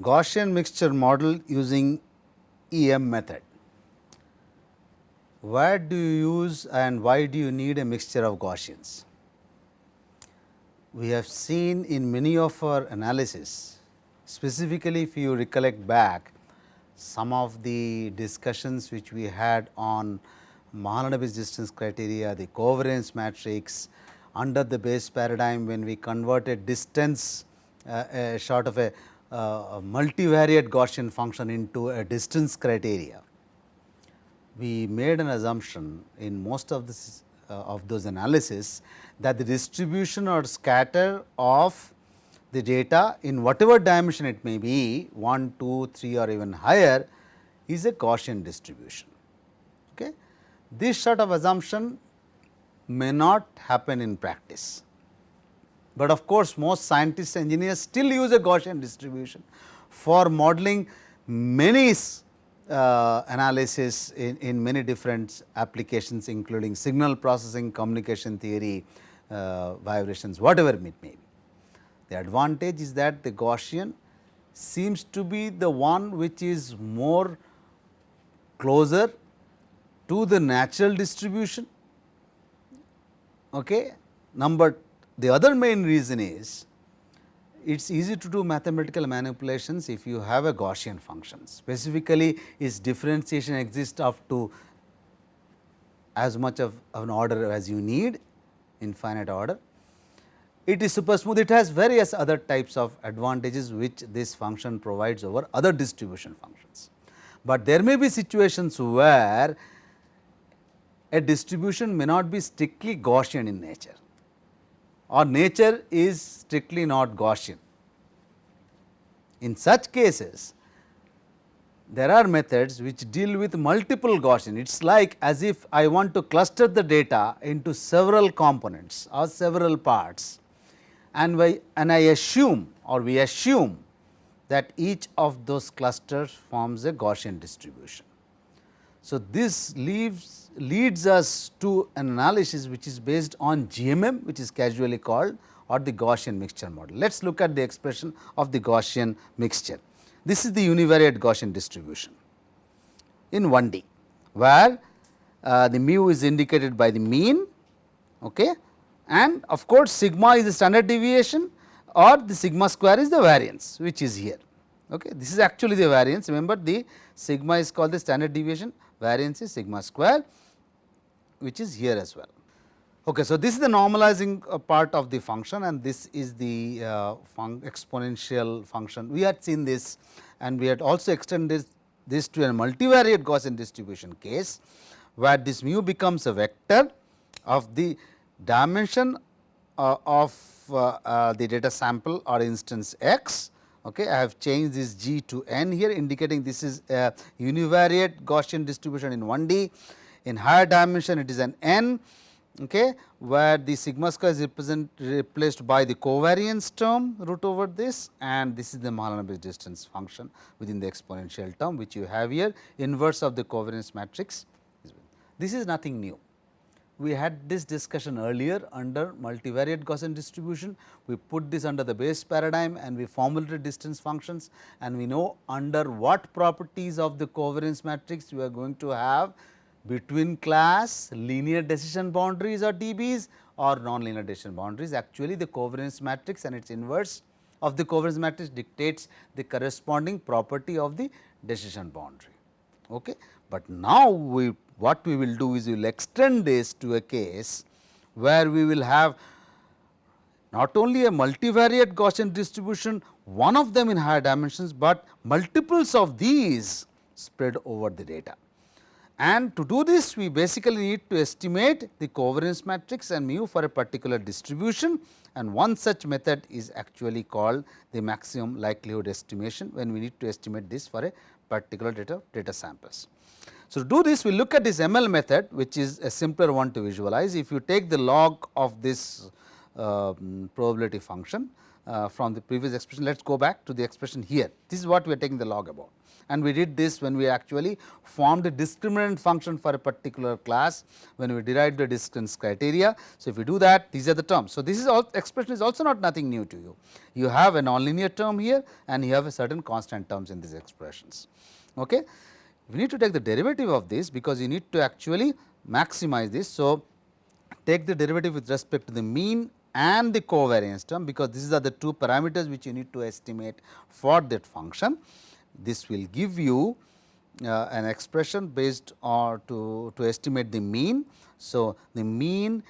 Gaussian mixture model using EM method. Where do you use and why do you need a mixture of Gaussians? We have seen in many of our analysis, specifically if you recollect back some of the discussions which we had on Mahalanobis distance criteria, the covariance matrix under the Bayes paradigm when we converted distance uh, a sort of a uh, a multivariate Gaussian function into a distance criteria, we made an assumption in most of this uh, of those analysis that the distribution or scatter of the data in whatever dimension it may be 1, 2, 3 or even higher is a Gaussian distribution. Okay. This sort of assumption may not happen in practice but of course, most scientists engineers still use a Gaussian distribution for modeling many uh, analysis in, in many different applications including signal processing, communication theory, uh, vibrations whatever it may be. The advantage is that the Gaussian seems to be the one which is more closer to the natural distribution. Okay. Number the other main reason is it is easy to do mathematical manipulations if you have a Gaussian function. Specifically, its differentiation exists up to as much of, of an order as you need infinite order. It is super smooth, it has various other types of advantages which this function provides over other distribution functions. But there may be situations where a distribution may not be strictly Gaussian in nature or nature is strictly not Gaussian. In such cases, there are methods which deal with multiple Gaussian. It is like as if I want to cluster the data into several components or several parts and, we, and I assume or we assume that each of those clusters forms a Gaussian distribution. So, this leaves leads us to an analysis which is based on GMM which is casually called or the Gaussian mixture model. Let us look at the expression of the Gaussian mixture. This is the univariate Gaussian distribution in 1D, where uh, the mu is indicated by the mean okay, and of course, sigma is the standard deviation or the sigma square is the variance which is here. Okay. This is actually the variance remember the sigma is called the standard deviation variance is sigma square which is here as well. Okay, so, this is the normalizing uh, part of the function and this is the uh, fun exponential function. We had seen this and we had also extended this to a multivariate Gaussian distribution case, where this mu becomes a vector of the dimension uh, of uh, uh, the data sample or instance x. Okay, I have changed this g to n here indicating this is a univariate Gaussian distribution in 1D in higher dimension it is an n okay, where the sigma square is replaced by the covariance term root over this and this is the Mahalanobis distance function within the exponential term which you have here inverse of the covariance matrix. This is nothing new. We had this discussion earlier under multivariate Gaussian distribution. We put this under the Bayes paradigm and we formulated distance functions and we know under what properties of the covariance matrix we are going to have between class linear decision boundaries or DBs or nonlinear decision boundaries. Actually, the covariance matrix and its inverse of the covariance matrix dictates the corresponding property of the decision boundary. Okay. But now, we what we will do is we will extend this to a case where we will have not only a multivariate Gaussian distribution, one of them in higher dimensions, but multiples of these spread over the data. And to do this we basically need to estimate the covariance matrix and mu for a particular distribution and one such method is actually called the maximum likelihood estimation when we need to estimate this for a particular data, data samples. So, to do this we look at this ML method which is a simpler one to visualize. If you take the log of this uh, probability function uh, from the previous expression. Let us go back to the expression here. This is what we are taking the log about and we did this when we actually formed a discriminant function for a particular class when we derived the distance criteria. So, if we do that these are the terms. So, this is all expression is also not nothing new to you. You have a nonlinear term here and you have a certain constant terms in these expressions. Okay. We need to take the derivative of this because you need to actually maximize this. So, take the derivative with respect to the mean and the covariance term because these are the two parameters which you need to estimate for that function. This will give you uh, an expression based on to, to estimate the mean. So, the mean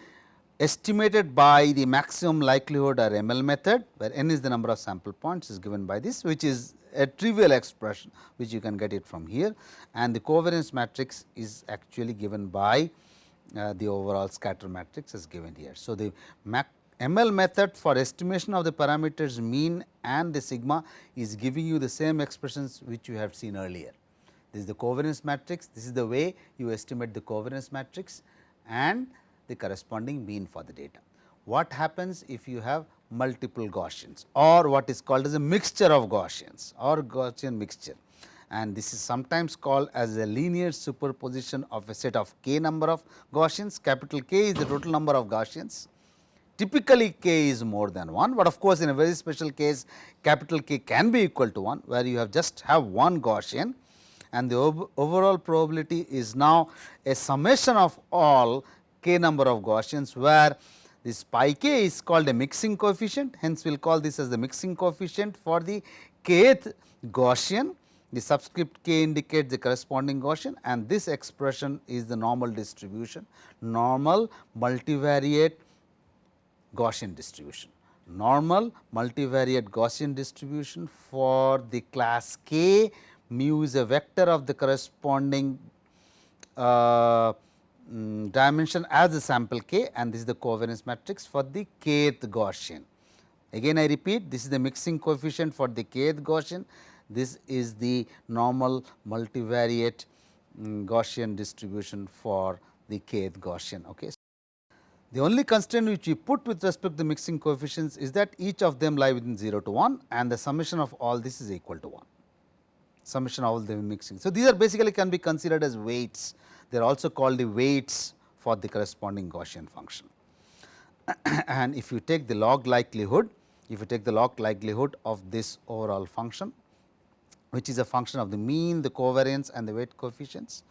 estimated by the maximum likelihood or ML method where n is the number of sample points is given by this which is a trivial expression which you can get it from here and the covariance matrix is actually given by uh, the overall scatter matrix is given here. So, the ML method for estimation of the parameters mean and the sigma is giving you the same expressions which you have seen earlier. This is the covariance matrix, this is the way you estimate the covariance matrix and the corresponding mean for the data. What happens if you have multiple Gaussians or what is called as a mixture of Gaussians or Gaussian mixture and this is sometimes called as a linear superposition of a set of k number of Gaussians. Capital K is the total number of Gaussians typically k is more than 1, but of course, in a very special case capital K can be equal to 1 where you have just have one Gaussian and the overall probability is now a summation of all k number of Gaussians where this pi k is called a mixing coefficient hence we will call this as the mixing coefficient for the kth Gaussian the subscript k indicates the corresponding Gaussian and this expression is the normal distribution normal multivariate Gaussian distribution. Normal multivariate Gaussian distribution for the class K mu is a vector of the corresponding uh, um, dimension as the sample k and this is the covariance matrix for the kth Gaussian. Again I repeat this is the mixing coefficient for the kth Gaussian, this is the normal multivariate um, Gaussian distribution for the kth Gaussian. Okay. The only constraint which we put with respect to the mixing coefficients is that each of them lie within 0 to 1 and the summation of all this is equal to 1, summation of all the mixing. So, these are basically can be considered as weights, they are also called the weights for the corresponding Gaussian function. and if you take the log likelihood, if you take the log likelihood of this overall function, which is a function of the mean, the covariance and the weight coefficients,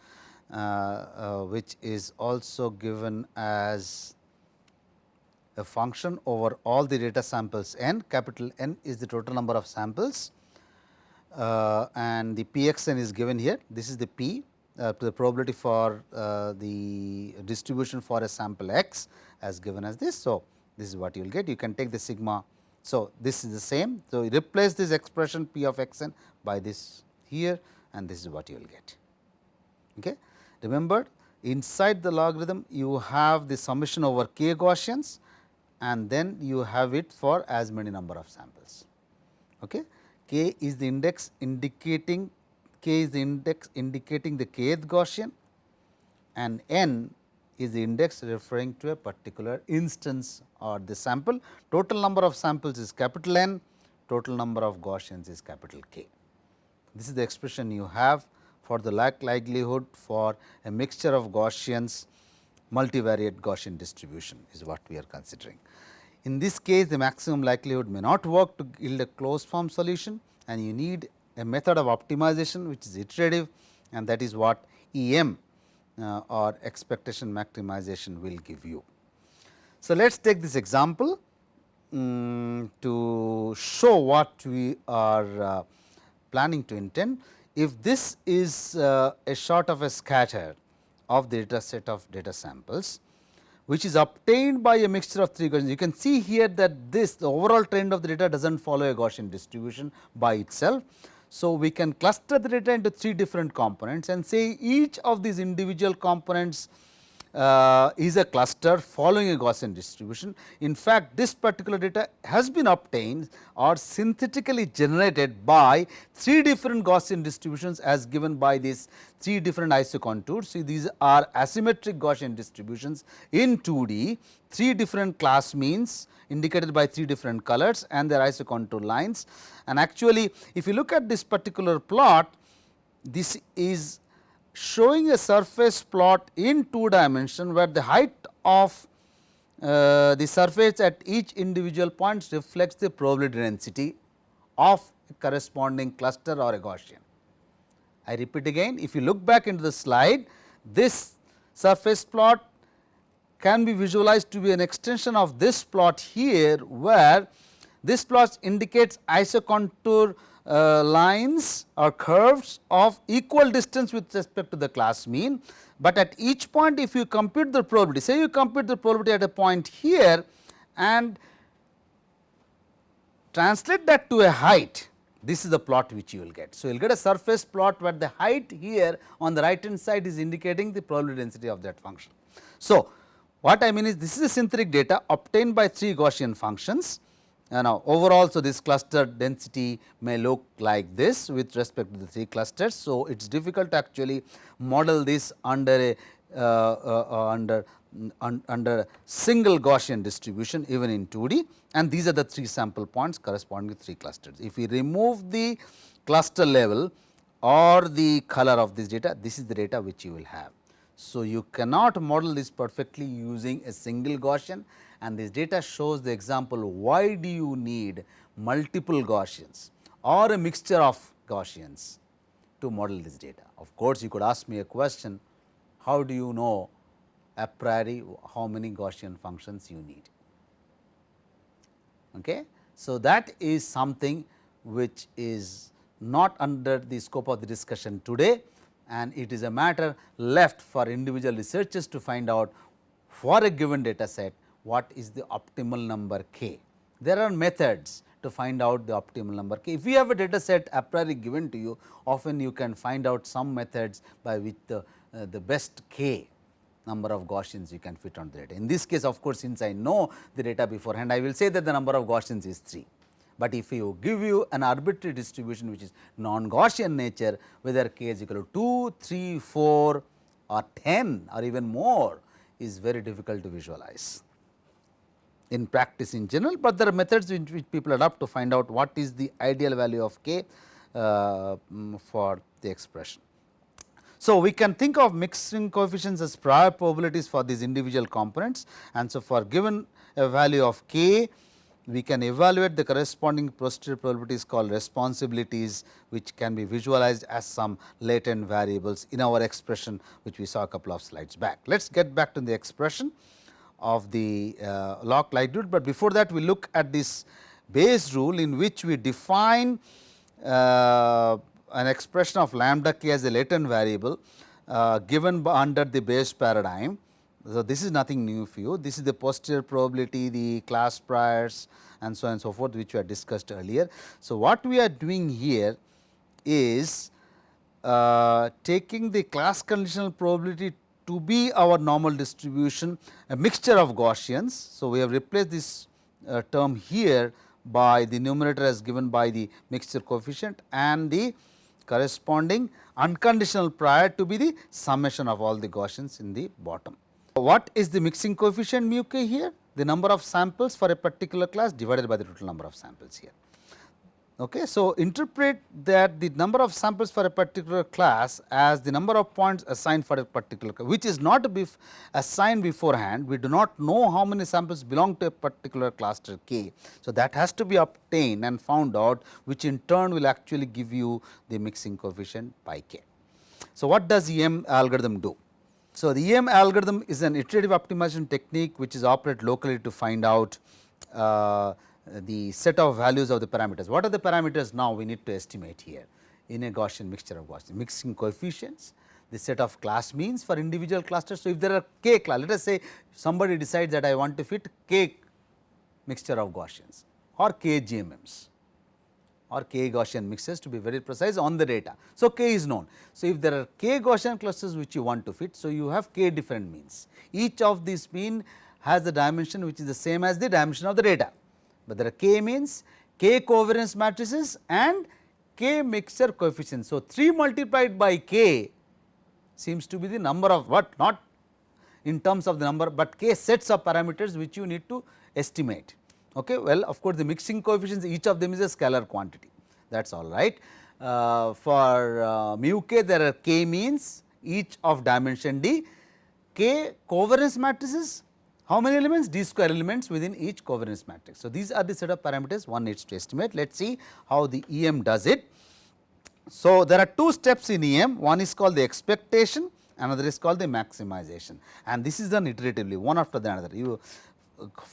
uh, uh, which is also given as a function over all the data samples n, capital N is the total number of samples uh, and the p x n is given here. This is the p to the probability for uh, the distribution for a sample x as given as this. So, this is what you will get you can take the sigma. So, this is the same. So, replace this expression p of x n by this here and this is what you will get. Okay. Remember inside the logarithm you have the summation over k Gaussians and then you have it for as many number of samples. Okay. K is the index indicating k is the index indicating the kth Gaussian and n is the index referring to a particular instance or the sample. Total number of samples is capital N, total number of Gaussians is capital K. This is the expression you have for the likelihood for a mixture of Gaussians multivariate Gaussian distribution is what we are considering. In this case the maximum likelihood may not work to yield a closed form solution and you need a method of optimization which is iterative and that is what EM uh, or expectation maximization will give you. So, let us take this example um, to show what we are uh, planning to intend. If this is uh, a sort of a scatter of the data set of data samples, which is obtained by a mixture of three Gaussians. You can see here that this the overall trend of the data does not follow a Gaussian distribution by itself. So, we can cluster the data into three different components and say each of these individual components uh, is a cluster following a Gaussian distribution. In fact, this particular data has been obtained or synthetically generated by three different Gaussian distributions as given by these three different isocontours. See these are asymmetric Gaussian distributions in 2D, three different class means indicated by three different colors and their isocontour lines. And actually, if you look at this particular plot, this is showing a surface plot in two dimension where the height of uh, the surface at each individual point reflects the probability density of a corresponding cluster or a Gaussian. I repeat again if you look back into the slide this surface plot can be visualized to be an extension of this plot here where this plot indicates isocontour uh, lines or curves of equal distance with respect to the class mean, but at each point if you compute the probability say you compute the probability at a point here and translate that to a height this is the plot which you will get. So, you will get a surface plot where the height here on the right hand side is indicating the probability density of that function. So, what I mean is this is a synthetic data obtained by three Gaussian functions now, overall, so this cluster density may look like this with respect to the three clusters. So, it is difficult to actually model this under a uh, uh, uh under un, under single Gaussian distribution even in 2D and these are the three sample points corresponding to three clusters. If we remove the cluster level or the color of this data, this is the data which you will have. So, you cannot model this perfectly using a single Gaussian and this data shows the example why do you need multiple Gaussians or a mixture of Gaussians to model this data. Of course, you could ask me a question how do you know a priori how many Gaussian functions you need. Okay. So, that is something which is not under the scope of the discussion today and it is a matter left for individual researchers to find out for a given data set what is the optimal number k. There are methods to find out the optimal number k. If you have a data set a priori given to you, often you can find out some methods by which the, uh, the best k number of Gaussians you can fit on the data. In this case of course, since I know the data beforehand, I will say that the number of Gaussians is 3. But if you give you an arbitrary distribution which is non-Gaussian nature, whether k is equal to 2, 3, 4 or 10 or even more is very difficult to visualize in practice in general, but there are methods which, which people adopt to find out what is the ideal value of k uh, mm, for the expression. So, we can think of mixing coefficients as prior probabilities for these individual components and so for given a value of k we can evaluate the corresponding posterior probabilities called responsibilities which can be visualized as some latent variables in our expression which we saw a couple of slides back. Let us get back to the expression of the uh, log likelihood, but before that we look at this Bayes rule in which we define uh, an expression of lambda k as a latent variable uh, given under the Bayes paradigm. So, this is nothing new for you, this is the posterior probability, the class priors and so on and so forth which we had discussed earlier. So, what we are doing here is uh, taking the class conditional probability to be our normal distribution a mixture of Gaussians. So, we have replaced this uh, term here by the numerator as given by the mixture coefficient and the corresponding unconditional prior to be the summation of all the Gaussians in the bottom. What is the mixing coefficient mu k here? The number of samples for a particular class divided by the total number of samples here. Okay. So, interpret that the number of samples for a particular class as the number of points assigned for a particular class, which is not bef assigned beforehand. We do not know how many samples belong to a particular cluster K. So, that has to be obtained and found out which in turn will actually give you the mixing coefficient pi k. So, what does EM algorithm do? So, the EM algorithm is an iterative optimization technique which is operated locally to find out uh, the set of values of the parameters. What are the parameters now we need to estimate here in a Gaussian mixture of Gaussian mixing coefficients, the set of class means for individual clusters. So, if there are k class, let us say somebody decides that I want to fit k mixture of Gaussians or k GMMs or k Gaussian mixes to be very precise on the data. So, k is known. So, if there are k Gaussian clusters which you want to fit, so you have k different means. Each of these mean has the dimension which is the same as the dimension of the data, but there are k means, k covariance matrices and k mixture coefficients. So, 3 multiplied by k seems to be the number of what not in terms of the number, but k sets of parameters which you need to estimate. Okay. Well, of course, the mixing coefficients each of them is a scalar quantity that is all right. Uh, for uh, mu k there are k means each of dimension d, k covariance matrices how many elements d square elements within each covariance matrix. So, these are the set of parameters one needs to estimate. Let us see how the EM does it. So, there are two steps in EM one is called the expectation another is called the maximization and this is done iteratively one after the another. You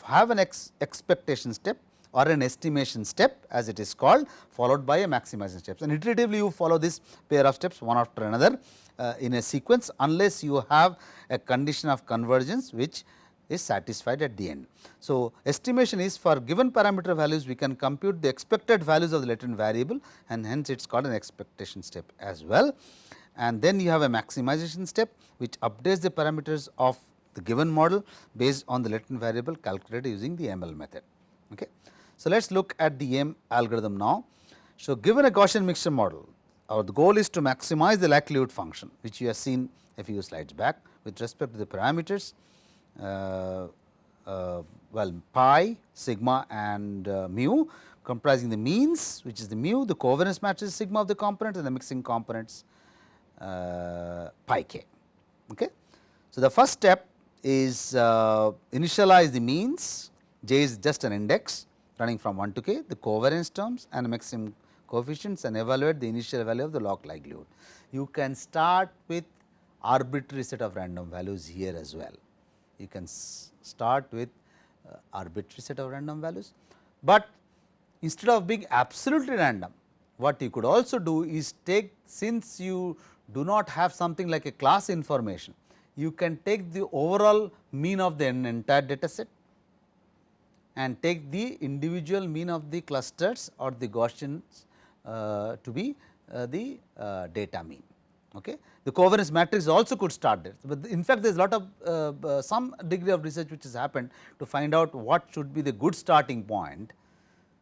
have an ex expectation step or an estimation step as it is called followed by a maximization steps and iteratively you follow this pair of steps one after another uh, in a sequence unless you have a condition of convergence which is satisfied at the end. So, estimation is for given parameter values we can compute the expected values of the latent variable and hence it is called an expectation step as well. And then you have a maximization step which updates the parameters of the given model based on the latent variable calculated using the ML method. Okay. So, let us look at the EM algorithm now. So, given a Gaussian mixture model, our goal is to maximize the likelihood function which you have seen a few slides back with respect to the parameters well pi, sigma and uh, mu comprising the means which is the mu, the covariance matrix sigma of the components and the mixing components uh, pi k. Okay. So, the first step is uh, initialize the means, j is just an index running from 1 to k, the covariance terms and maximum coefficients and evaluate the initial value of the log likelihood. You can start with arbitrary set of random values here as well. You can start with uh, arbitrary set of random values, but instead of being absolutely random, what you could also do is take since you do not have something like a class information, you can take the overall mean of the entire data set and take the individual mean of the clusters or the Gaussians uh, to be uh, the uh, data mean. Okay. The covariance matrix also could start there, but in fact, there is a lot of uh, uh, some degree of research which has happened to find out what should be the good starting point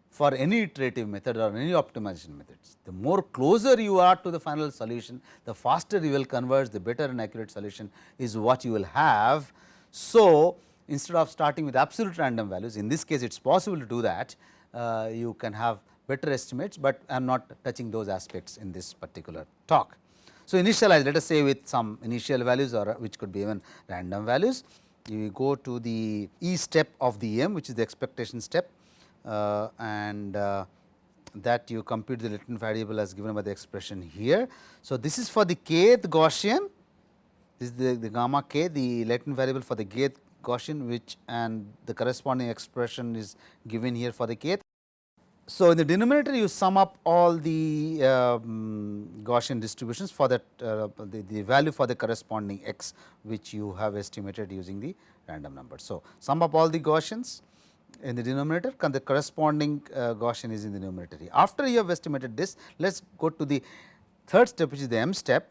for any iterative method or any optimization methods. The more closer you are to the final solution, the faster you will converge, the better and accurate solution is what you will have. So, instead of starting with absolute random values, in this case it is possible to do that, uh, you can have better estimates, but I am not touching those aspects in this particular talk. So, initialize let us say with some initial values or which could be even random values. You go to the E step of the EM which is the expectation step uh, and uh, that you compute the latent variable as given by the expression here. So, this is for the kth Gaussian, this is the, the gamma k, the latent variable for the kth Gaussian which and the corresponding expression is given here for the kth. So, in the denominator you sum up all the um, Gaussian distributions for that uh, the, the value for the corresponding x which you have estimated using the random number. So, sum up all the Gaussians in the denominator and the corresponding uh, Gaussian is in the numerator. After you have estimated this, let us go to the third step which is the m step.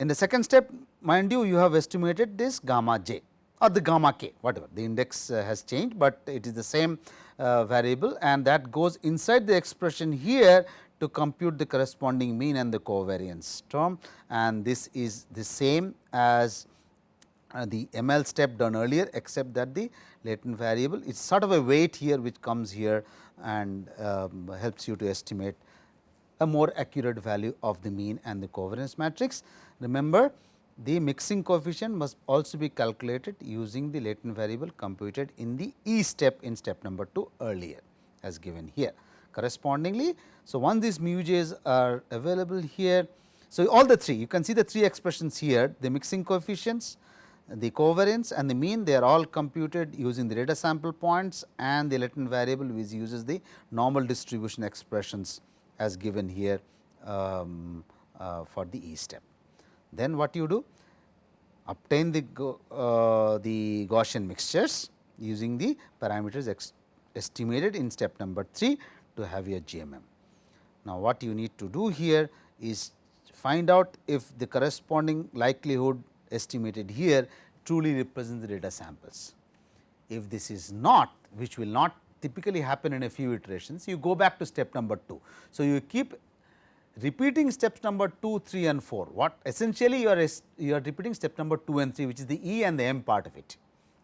In the second step mind you, you have estimated this gamma j or the gamma k whatever the index uh, has changed, but it is the same uh, variable and that goes inside the expression here to compute the corresponding mean and the covariance term and this is the same as uh, the ML step done earlier except that the latent variable it is sort of a weight here which comes here and um, helps you to estimate a more accurate value of the mean and the covariance matrix. Remember the mixing coefficient must also be calculated using the latent variable computed in the E step in step number 2 earlier as given here. Correspondingly, so once these mu j's are available here, so all the three you can see the three expressions here the mixing coefficients, the covariance and the mean they are all computed using the data sample points and the latent variable which uses the normal distribution expressions as given here um, uh, for the E step. Then what you do? Obtain the, uh, the Gaussian mixtures using the parameters estimated in step number 3 to have your GMM. Now, what you need to do here is find out if the corresponding likelihood estimated here truly represents the data samples. If this is not, which will not typically happen in a few iterations, you go back to step number 2. So, you keep repeating steps number 2, 3 and 4. What essentially you are, you are repeating step number 2 and 3 which is the E and the M part of it,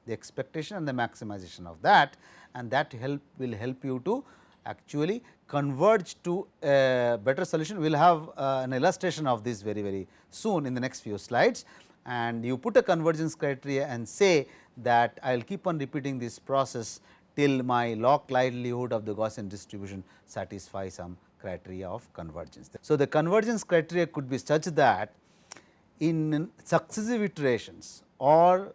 the expectation and the maximization of that and that help will help you to actually converge to a better solution. We will have uh, an illustration of this very very soon in the next few slides and you put a convergence criteria and say that I will keep on repeating this process till my log likelihood of the Gaussian distribution satisfy some criteria of convergence. So, the convergence criteria could be such that in successive iterations or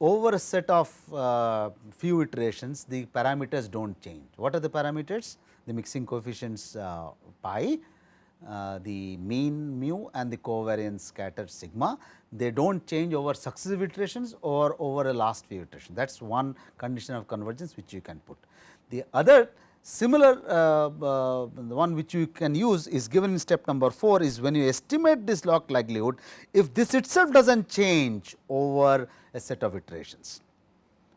over a set of uh, few iterations the parameters do not change. What are the parameters? The mixing coefficients uh, pi, uh, the mean mu and the covariance scatter sigma they do not change over successive iterations or over a last few iterations that is one condition of convergence which you can put. The other similar uh, uh, the one which you can use is given in step number 4 is when you estimate this log likelihood if this itself does not change over a set of iterations.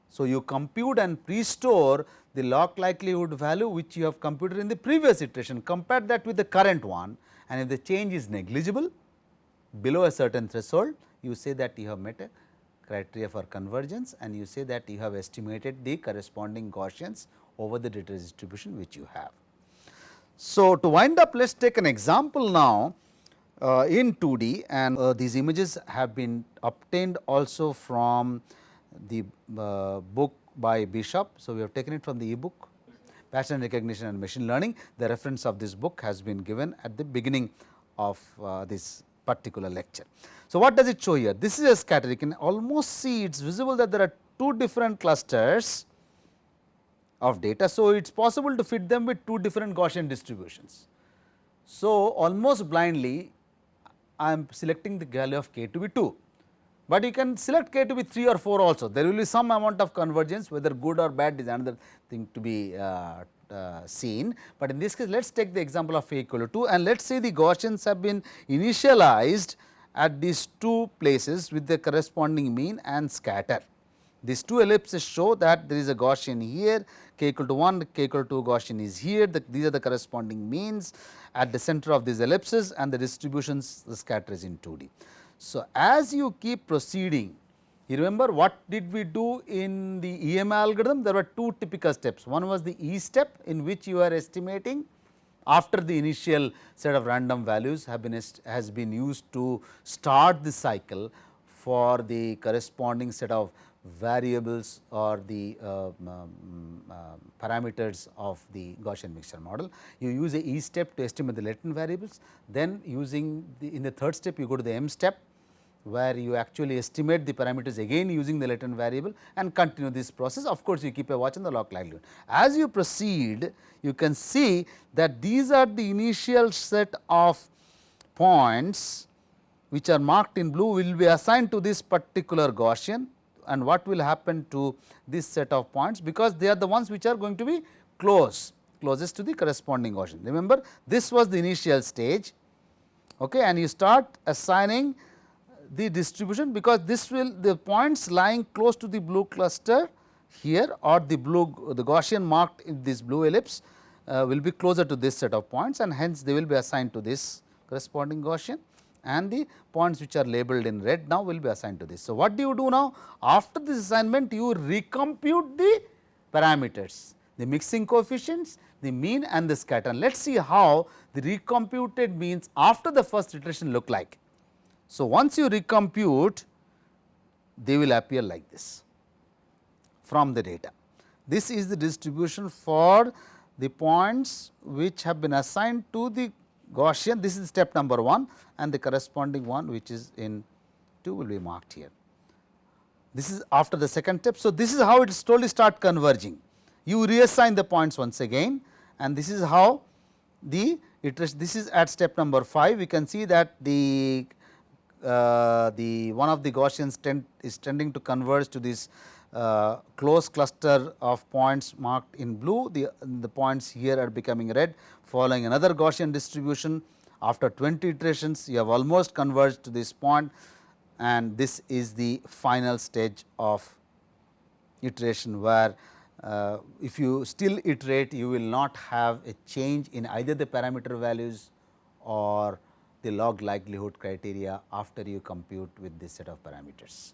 So, you compute and pre-store the log likelihood value which you have computed in the previous iteration compare that with the current one and if the change is negligible below a certain threshold you say that you have met a criteria for convergence and you say that you have estimated the corresponding Gaussians over the data distribution which you have. So, to wind up let us take an example now uh, in 2D and uh, these images have been obtained also from the uh, book by Bishop. So, we have taken it from the e-book pattern recognition and machine learning. The reference of this book has been given at the beginning of uh, this particular lecture. So, what does it show here? This is a scatter you can almost see it is visible that there are two different clusters of data. So, it is possible to fit them with two different Gaussian distributions. So, almost blindly I am selecting the value of k to be 2, but you can select k to be 3 or 4 also. There will be some amount of convergence whether good or bad is another thing to be uh, uh, seen, but in this case let us take the example of a equal to 2 and let us say the Gaussians have been initialized at these two places with the corresponding mean and scatter. These two ellipses show that there is a Gaussian here k equal to 1, k equal to 2 Gaussian is here, the, these are the corresponding means at the center of these ellipses and the distributions the scatter is in 2D. So, as you keep proceeding, you remember what did we do in the EM algorithm? There were two typical steps. One was the E step in which you are estimating after the initial set of random values have been has been used to start the cycle for the corresponding set of variables or the uh, um, uh, parameters of the Gaussian mixture model. You use a E step to estimate the latent variables, then using the in the third step you go to the M step where you actually estimate the parameters again using the latent variable and continue this process. Of course, you keep a watch on the log likelihood. As you proceed, you can see that these are the initial set of points which are marked in blue will be assigned to this particular Gaussian and what will happen to this set of points because they are the ones which are going to be close closest to the corresponding Gaussian. Remember this was the initial stage okay, and you start assigning the distribution because this will the points lying close to the blue cluster here or the blue the Gaussian marked in this blue ellipse uh, will be closer to this set of points and hence they will be assigned to this corresponding Gaussian and the points which are labeled in red now will be assigned to this. So, what do you do now? After this assignment you recompute the parameters, the mixing coefficients, the mean and the scatter. Let us see how the recomputed means after the first iteration look like. So, once you recompute they will appear like this from the data. This is the distribution for the points which have been assigned to the Gaussian this is step number 1 and the corresponding one which is in 2 will be marked here. This is after the second step. So, this is how it slowly start converging. You reassign the points once again and this is how the iteration this is at step number 5 we can see that the uh, the one of the Gaussians tend is tending to converge to this uh, close cluster of points marked in blue, the, the points here are becoming red following another Gaussian distribution. After 20 iterations, you have almost converged to this point and this is the final stage of iteration where uh, if you still iterate you will not have a change in either the parameter values or the log likelihood criteria after you compute with this set of parameters.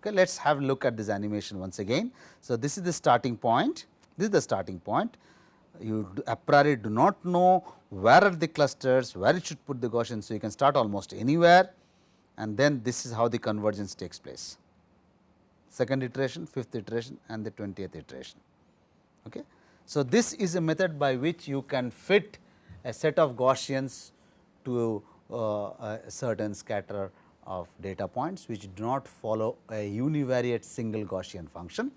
Okay, let us have a look at this animation once again. So, this is the starting point, this is the starting point. You a priori do not know where are the clusters, where it should put the Gaussian. So, you can start almost anywhere and then this is how the convergence takes place. Second iteration, fifth iteration and the 20th iteration. Okay. So, this is a method by which you can fit a set of Gaussians to uh, a certain scatter of data points which do not follow a univariate single Gaussian function.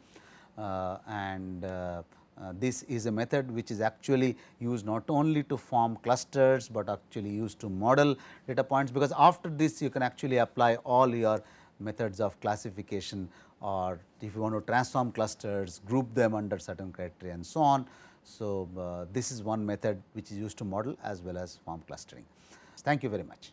Uh, and uh, uh, this is a method which is actually used not only to form clusters, but actually used to model data points because after this you can actually apply all your methods of classification or if you want to transform clusters, group them under certain criteria and so on. So, uh, this is one method which is used to model as well as form clustering. Thank you very much.